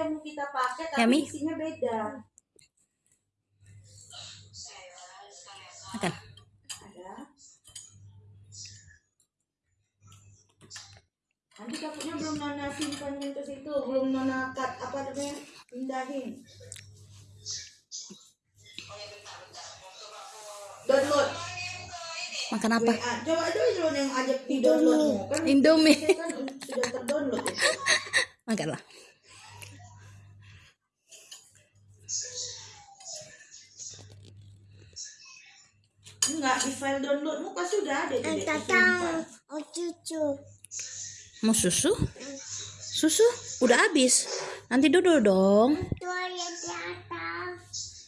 yang mau kita pakai tapi Yummy? isinya beda. Makan. Ada. Nanti takutnya belum Nana simpanin ke situ, belum Nana cut apa namanya pindahin. Download. Makan apa? WA. Coba dulu yang ajak di downloadmu kan. Indomie. kan sudah terdownload. Makanlah. Enggak, di file download muka sudah ada di Tatang, oh cucu. Mau susu? Susu udah habis. Nanti duduk dong. Tuh, ya, di atas.